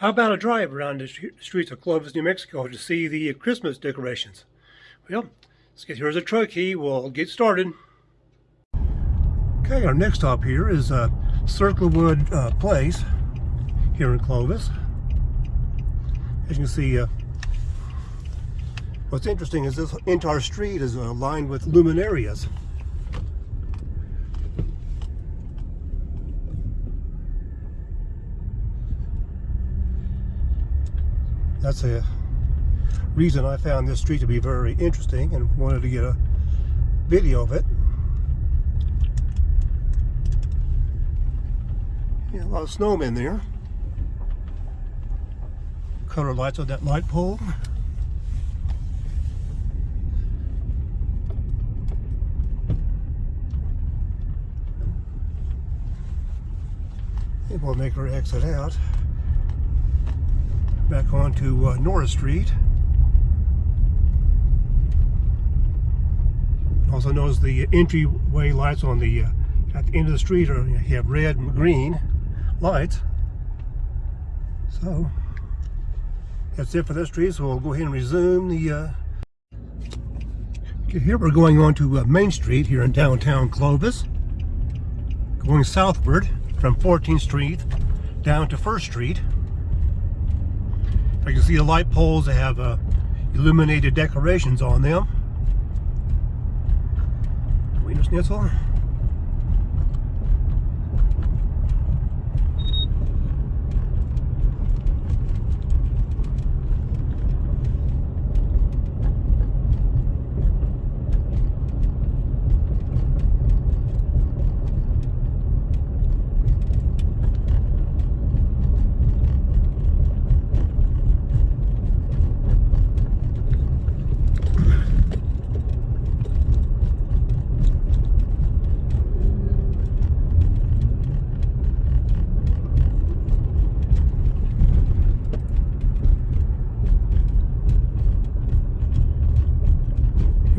How about a drive around the streets of Clovis, New Mexico to see the Christmas decorations? Well, let's get here's a truck key. We'll get started. Okay, our next stop here is uh, Circlewood uh, Place here in Clovis. As you can see, uh, what's interesting is this entire street is uh, lined with luminarias. That's a reason I found this street to be very interesting and wanted to get a video of it. Yeah, a lot of snowmen there. Color lights on that light pole. And we'll make our exit out back onto uh, Norris Street. Also notice the entryway lights on the uh, at the end of the street are you have red and green lights. So that's it for this street. So we'll go ahead and resume the. Uh... Okay, here we're going on to uh, Main Street here in downtown Clovis, going southward from 14th Street down to First Street. I can see the light poles that have uh, illuminated decorations on them. Wienerschnitzel.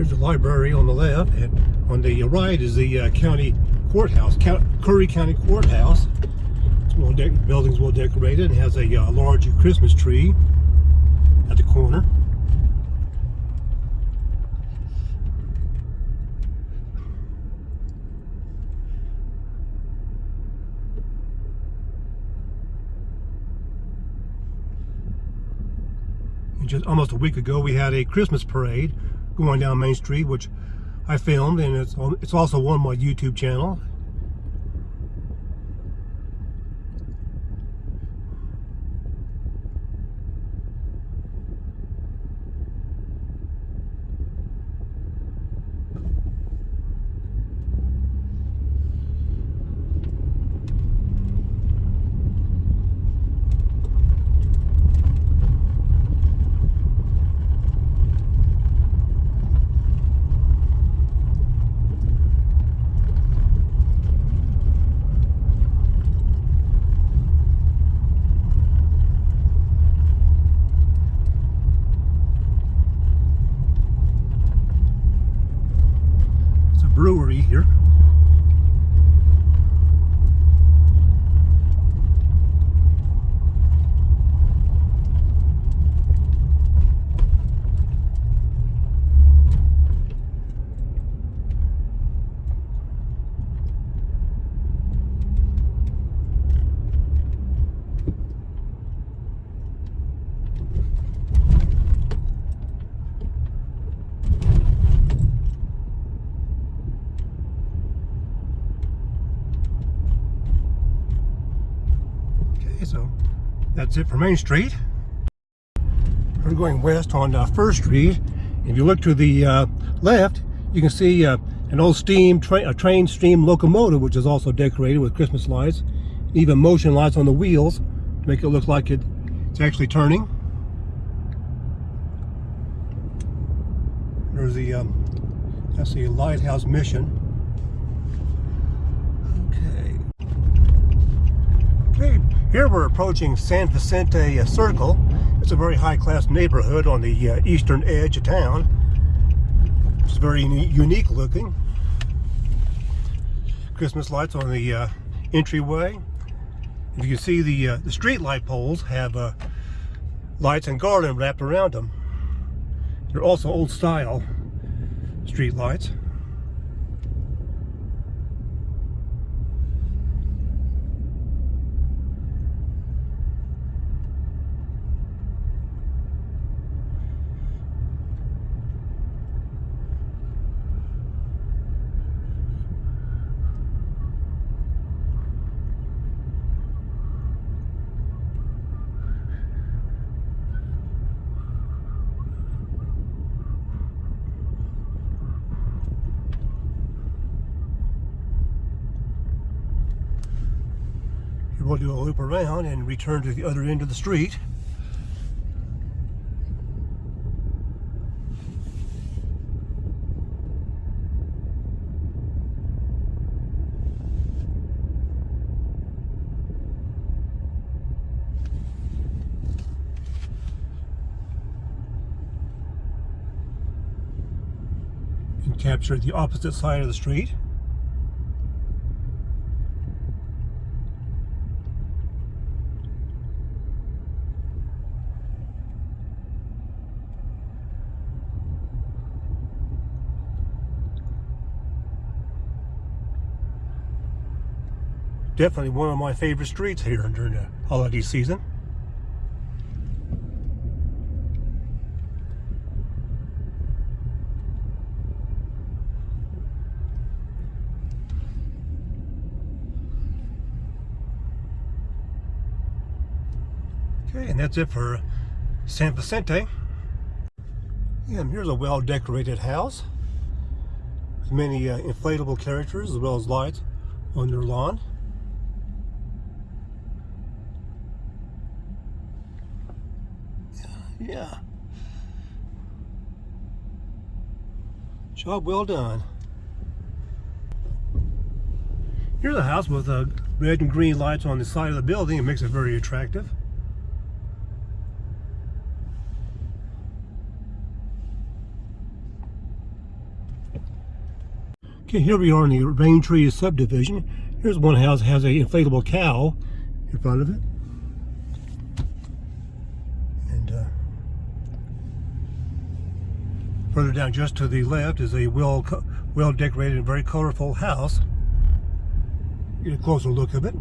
Here's the library on the left, and on the right is the uh, county courthouse, Curry County Courthouse. It's well building's well decorated and has a uh, large Christmas tree at the corner. just almost a week ago we had a Christmas parade going down Main Street, which I filmed, and it's it's also on my YouTube channel. brewery here. So that's it for Main Street. We're going west on uh, First Street. If you look to the uh, left, you can see uh, an old steam train, a train steam locomotive, which is also decorated with Christmas lights, even motion lights on the wheels to make it look like it, it's actually turning. There's the um, that's the lighthouse mission. Here we're approaching San Vicente uh, Circle. It's a very high-class neighborhood on the uh, eastern edge of town. It's very unique looking. Christmas lights on the uh, entryway. You can see the uh, the street light poles have uh, lights and garland wrapped around them. They're also old style street lights. Here we'll do a loop around and return to the other end of the street. And capture the opposite side of the street. Definitely one of my favorite streets here during the holiday season. Okay, and that's it for San Vicente. And here's a well-decorated house with many uh, inflatable characters as well as lights on their lawn. Yeah. Job well done. Here's a house with uh, red and green lights on the side of the building. It makes it very attractive. Okay, here we are in the Rain Tree subdivision. Here's one house has a inflatable cow in front of it. And uh, further down just to the left is a well well decorated and very colorful house. Get a closer look of it.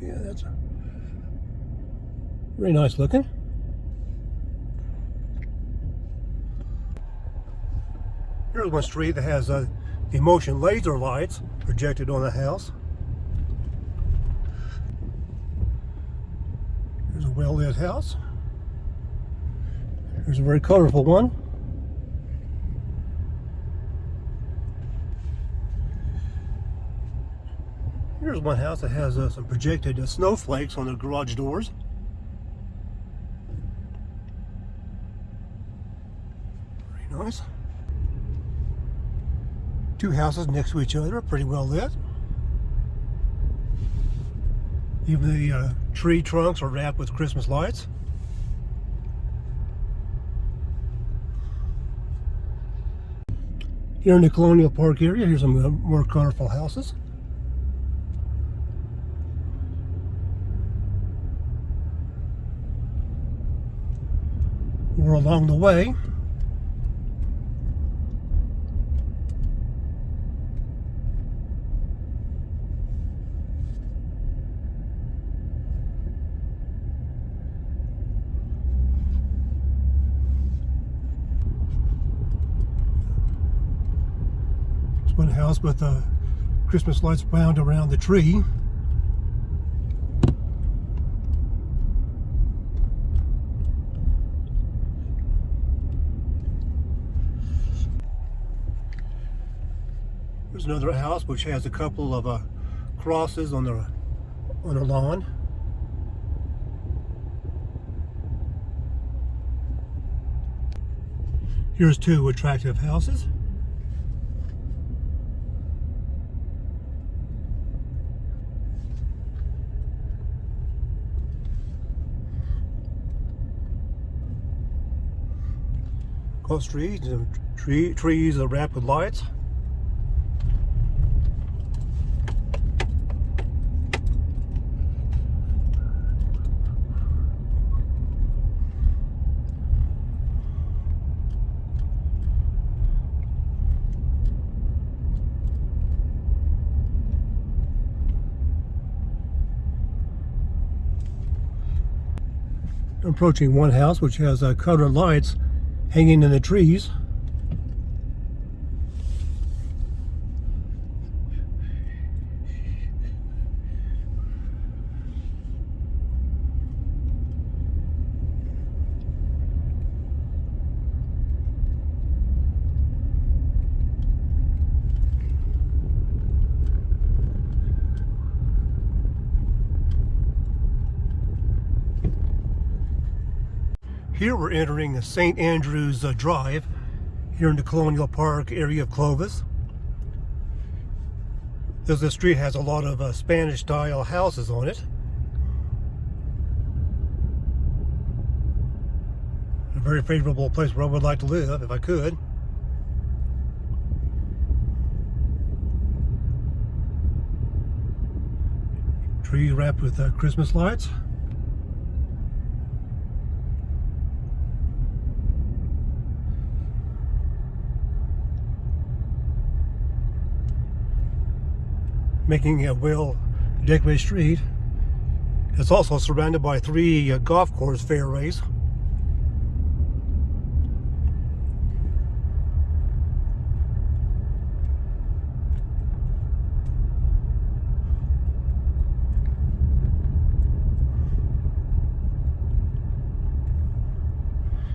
Yeah, that's a very nice looking. Here's one street that has uh, the motion laser lights projected on the house. Here's a well-lit house. There's a very colorful one. Here's one house that has uh, some projected uh, snowflakes on the garage doors. Very nice. Two houses next to each other, pretty well lit. Even the uh, tree trunks are wrapped with Christmas lights. Here in the Colonial Park area, here's some uh, more colorful houses. We're along the way. House with the Christmas lights wound around the tree. There's another house which has a couple of uh, crosses on the on the lawn. Here's two attractive houses. Cross trees, tree, trees are wrapped with lights. approaching one house which has uh, colored lights hanging in the trees. Here we're entering St. Andrew's uh, Drive here in the Colonial Park area of Clovis. This, street has a lot of uh, Spanish style houses on it. A very favorable place where I would like to live if I could. Trees wrapped with uh, Christmas lights. Making a well decorated street. It's also surrounded by three uh, golf course fairways.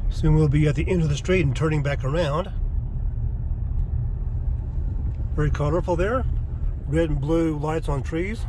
Soon we'll be at the end of the street and turning back around. Very colorful there red and blue lights on trees.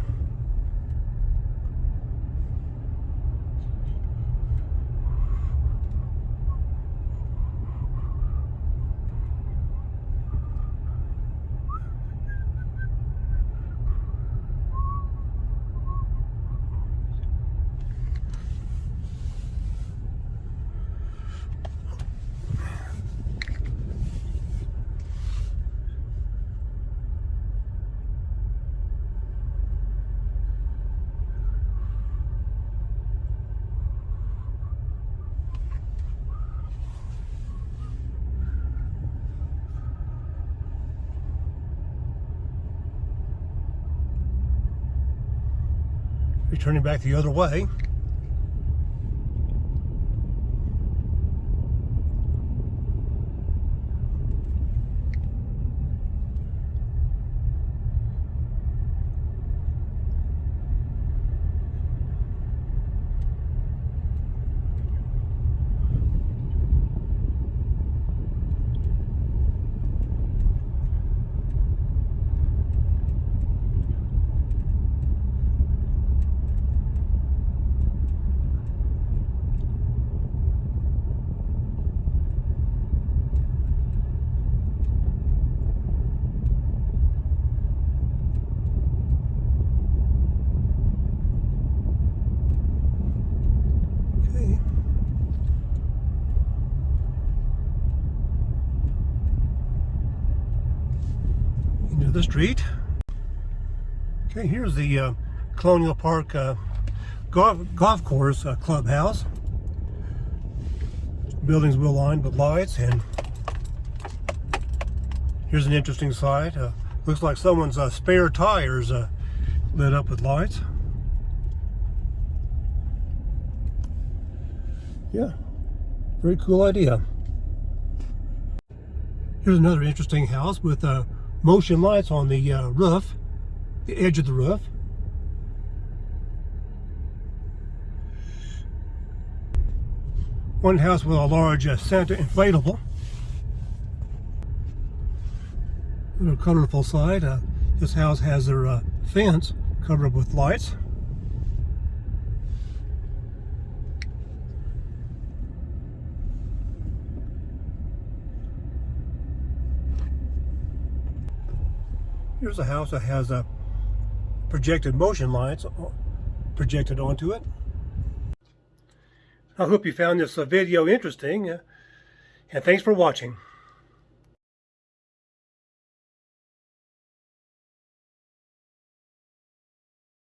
Returning back the other way. Okay. The street. Okay, here's the uh, Colonial Park uh, golf, golf course uh, clubhouse. Buildings well lined with lights and here's an interesting sight. Uh, looks like someone's uh, spare tires uh, lit up with lights. Yeah, very cool idea. Here's another interesting house with uh, motion lights on the uh, roof, the edge of the roof. One house with a large uh, Santa inflatable. Little colorful side. Uh, this house has their uh, fence covered with lights. Here's a house that has a projected motion lights projected onto it. I hope you found this uh, video interesting uh, and thanks for watching.